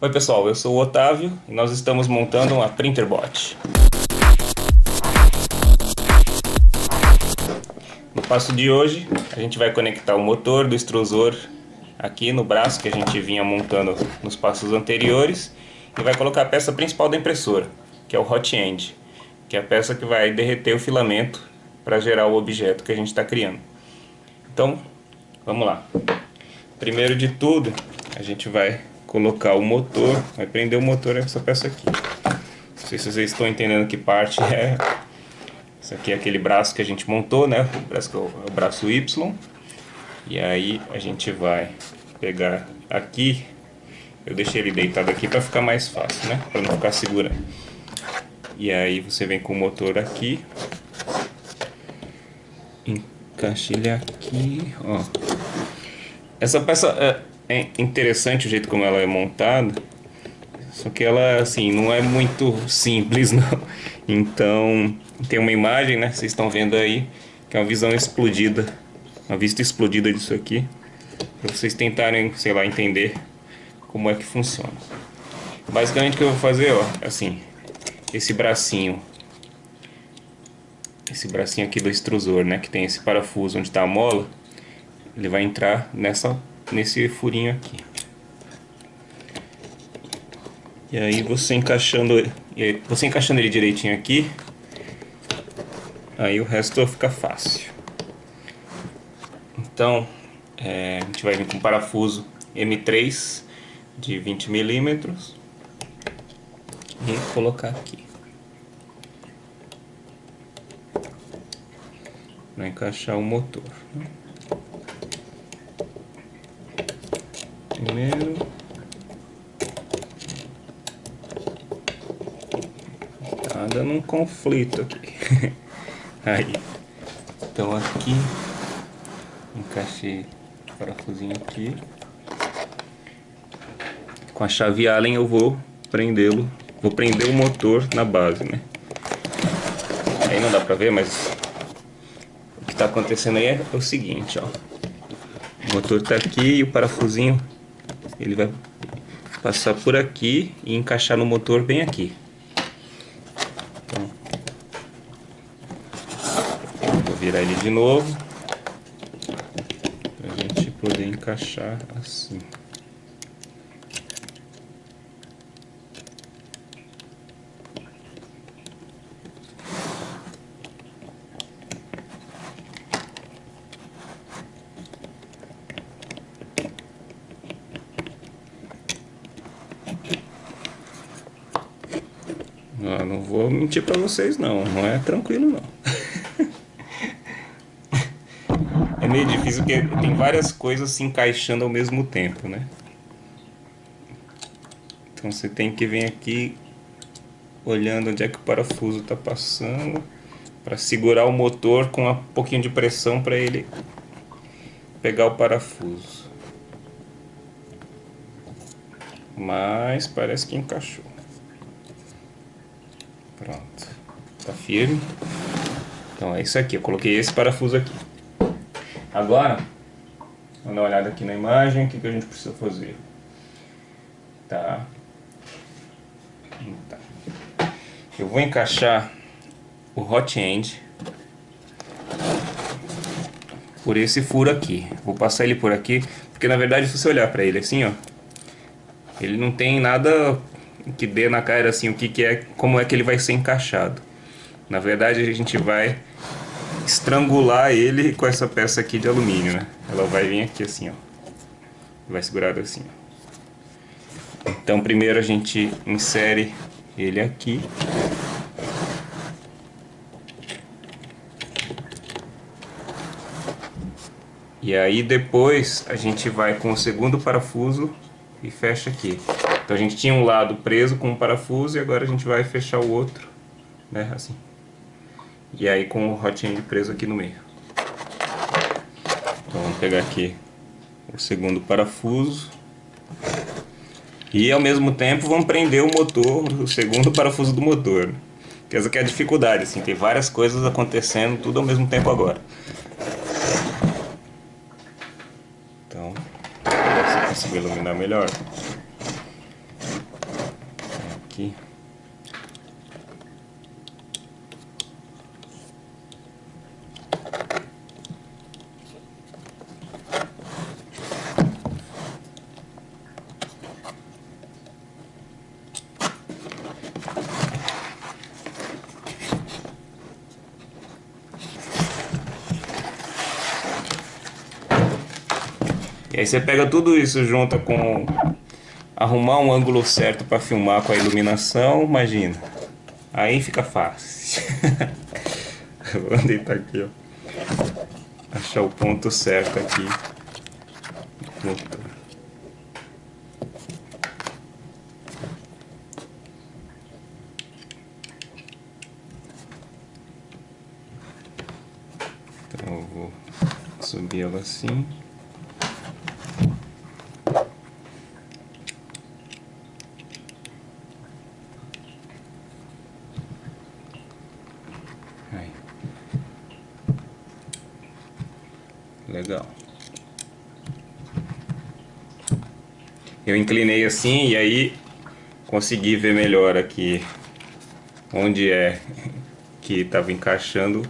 Oi pessoal, eu sou o Otávio e nós estamos montando uma Printerbot. No passo de hoje, a gente vai conectar o motor do extrusor aqui no braço que a gente vinha montando nos passos anteriores e vai colocar a peça principal da impressora, que é o hot end, que é a peça que vai derreter o filamento para gerar o objeto que a gente está criando. Então, vamos lá. Primeiro de tudo, a gente vai colocar o motor, vai prender o motor nessa peça aqui. Não sei se vocês estão entendendo que parte é. Isso aqui é aquele braço que a gente montou, né? O braço, é o braço Y. E aí a gente vai pegar aqui. Eu deixei ele deitado aqui para ficar mais fácil, né? Para não ficar segurando. E aí você vem com o motor aqui. Encaixa ele aqui, ó. Essa peça é, interessante o jeito como ela é montada. Só que ela, assim, não é muito simples, não. Então, tem uma imagem, né? Vocês estão vendo aí, que é uma visão explodida. Uma vista explodida disso aqui. Para vocês tentarem, sei lá, entender como é que funciona. Basicamente o que eu vou fazer, ó, assim, esse bracinho. Esse bracinho aqui do extrusor, né? Que tem esse parafuso onde está a mola. Ele vai entrar nessa nesse furinho aqui. E aí você encaixando, você encaixando ele direitinho aqui, aí o resto fica fácil. Então, é, a gente vai vir com parafuso M3 de 20 milímetros e colocar aqui. Para encaixar o motor. Né? Primeiro. Tá dando um conflito aqui. Aí. Então aqui. Encaixei o parafusinho aqui. Com a chave Allen eu vou prendê-lo. Vou prender o motor na base, né? Aí não dá pra ver, mas o que tá acontecendo aí é o seguinte, ó. O motor tá aqui e o parafusinho ele vai passar por aqui e encaixar no motor bem aqui. Então, vou virar ele de novo para a gente poder encaixar assim. Não, não vou mentir pra vocês não, não é tranquilo não. é meio difícil porque tem várias coisas se encaixando ao mesmo tempo, né? Então você tem que vir aqui olhando onde é que o parafuso está passando para segurar o motor com um pouquinho de pressão para ele pegar o parafuso. Mas parece que encaixou. Pronto. Tá firme. Então é isso aqui. Eu coloquei esse parafuso aqui. Agora, vamos dar uma olhada aqui na imagem. O que, que a gente precisa fazer? Tá. tá. Eu vou encaixar o hot end por esse furo aqui. Vou passar ele por aqui, porque na verdade se você olhar para ele assim, ó, ele não tem nada que dê na cara assim o que, que é, como é que ele vai ser encaixado. Na verdade a gente vai estrangular ele com essa peça aqui de alumínio, né? Ela vai vir aqui assim, ó. Vai segurar assim. Ó. Então primeiro a gente insere ele aqui. E aí depois a gente vai com o segundo parafuso e fecha aqui. Então a gente tinha um lado preso com um parafuso e agora a gente vai fechar o outro, né, assim. E aí com o hot end preso aqui no meio. Então vamos pegar aqui o segundo parafuso. E ao mesmo tempo vamos prender o motor, o segundo parafuso do motor. Né? Essa que é a dificuldade, assim, tem várias coisas acontecendo tudo ao mesmo tempo agora. Então, se conseguir iluminar melhor. Aqui. E aí você pega tudo isso junto com arrumar um ângulo certo para filmar com a iluminação, imagina. Aí fica fácil. Vou deitar aqui, ó. Achar o ponto certo aqui. Então eu vou subir ela assim. Legal. Eu inclinei assim e aí consegui ver melhor aqui onde é que estava encaixando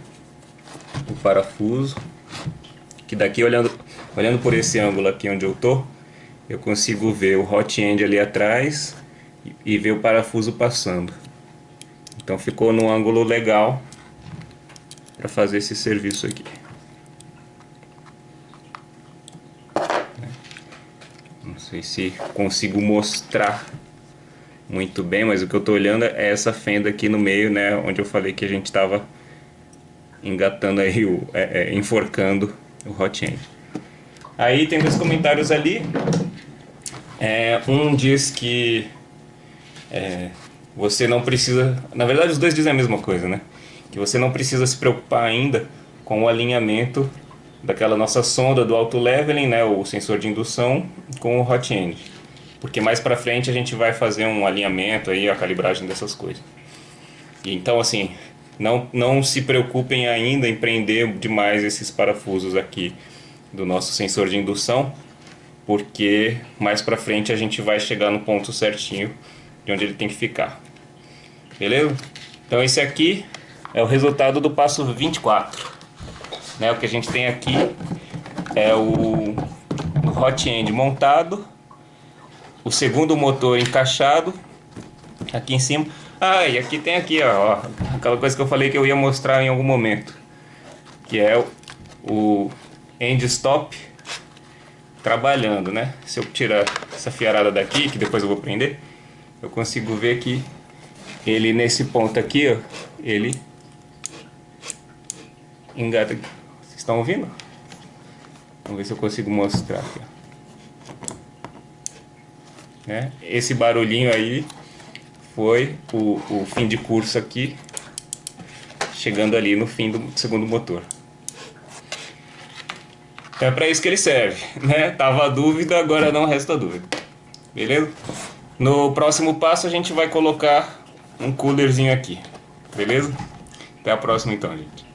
o parafuso. Que daqui olhando, olhando por esse ângulo aqui onde eu tô, eu consigo ver o hot end ali atrás e ver o parafuso passando. Então ficou num ângulo legal para fazer esse serviço aqui. Sei se consigo mostrar muito bem, mas o que eu estou olhando é essa fenda aqui no meio, né, onde eu falei que a gente estava engatando aí, o, é, é, enforcando o hot end. Aí tem dois comentários ali, é, um diz que é, você não precisa, na verdade os dois dizem a mesma coisa, né, que você não precisa se preocupar ainda com o alinhamento daquela nossa sonda do auto leveling, né, o sensor de indução com o hot end. Porque mais para frente a gente vai fazer um alinhamento aí, a calibragem dessas coisas. E então assim, não não se preocupem ainda em prender demais esses parafusos aqui do nosso sensor de indução, porque mais para frente a gente vai chegar no ponto certinho de onde ele tem que ficar. Beleza? Então esse aqui é o resultado do passo 24. Né? O que a gente tem aqui é o, hot end montado, o segundo motor encaixado aqui em cima. Ah, e aqui tem aqui, ó, aquela coisa que eu falei que eu ia mostrar em algum momento, que é o end stop trabalhando, né? Se eu tirar essa fiarada daqui, que depois eu vou prender, eu consigo ver que ele nesse ponto aqui, ó, ele engata estão ouvindo? Vamos ver se eu consigo mostrar aqui. Né? Esse barulhinho aí foi o, o fim de curso aqui, chegando ali no fim do segundo motor. Então é para isso que ele serve, né? Tava a dúvida, agora não resta dúvida. Beleza? No próximo passo a gente vai colocar um coolerzinho aqui. Beleza? Até a próxima então, gente.